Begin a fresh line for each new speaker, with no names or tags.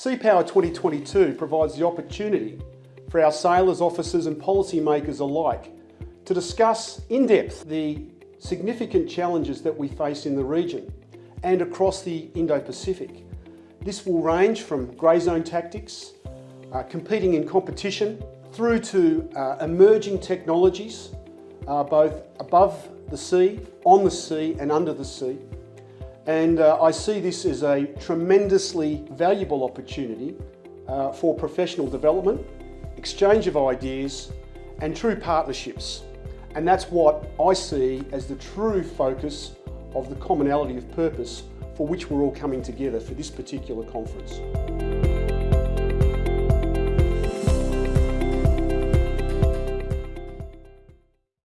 Sea Power 2022 provides the opportunity for our sailors, officers and policymakers alike to discuss in depth the significant challenges that we face in the region and across the Indo-Pacific. This will range from grey zone tactics, uh, competing in competition, through to uh, emerging technologies, uh, both above the sea, on the sea and under the sea. And uh, I see this as a tremendously valuable opportunity uh, for professional development, exchange of ideas and true partnerships. And that's what I see as the true focus of the commonality of purpose for which we're all coming together for this particular conference.